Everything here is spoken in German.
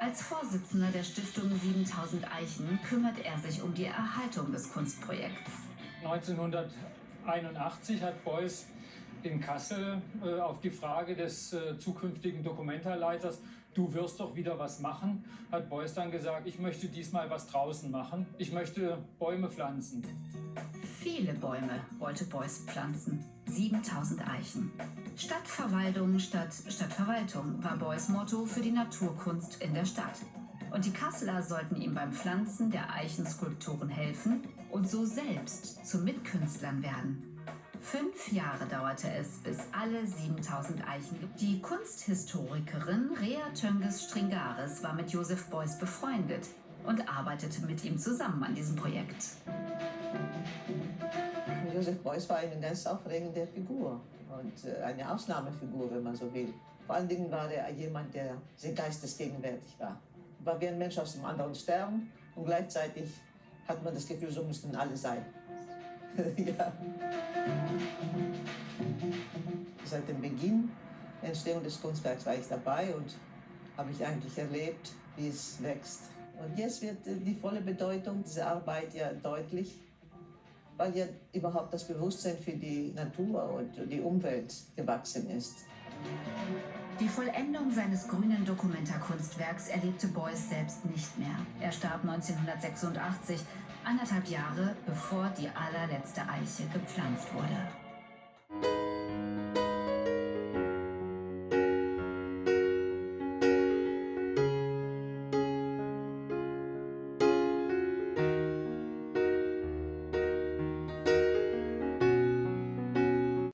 Als Vorsitzender der Stiftung 7000 Eichen kümmert er sich um die Erhaltung des Kunstprojekts. 1981 hat Beuys in Kassel äh, auf die Frage des äh, zukünftigen Dokumentarleiters, du wirst doch wieder was machen, hat Beuys dann gesagt, ich möchte diesmal was draußen machen, ich möchte Bäume pflanzen. Viele Bäume wollte Beuys pflanzen, 7000 Eichen. Stadtverwaltung statt Stadtverwaltung war Beuys Motto für die Naturkunst in der Stadt. Und die Kasseler sollten ihm beim Pflanzen der Eichenskulpturen helfen und so selbst zu Mitkünstlern werden. Fünf Jahre dauerte es, bis alle 7000 Eichen. Die Kunsthistorikerin Rea Tönges Stringaris war mit Josef Beuys befreundet und arbeitete mit ihm zusammen an diesem Projekt. Josef Beuys war eine ganz aufregende Figur und äh, eine Ausnahmefigur, wenn man so will. Vor allen Dingen war er jemand, der sehr geistesgegenwärtig war. War wie ein Mensch aus einem anderen Stern und gleichzeitig hat man das Gefühl, so müssten alle sein. ja. Seit dem Beginn der Entstehung des Kunstwerks war ich dabei und habe ich eigentlich erlebt, wie es wächst. Und jetzt wird äh, die volle Bedeutung dieser Arbeit ja deutlich, weil ja überhaupt das Bewusstsein für die Natur und die Umwelt gewachsen ist. Die Vollendung seines grünen Dokumentarkunstwerks erlebte Beuys selbst nicht mehr. Er starb 1986, anderthalb Jahre bevor die allerletzte Eiche gepflanzt wurde.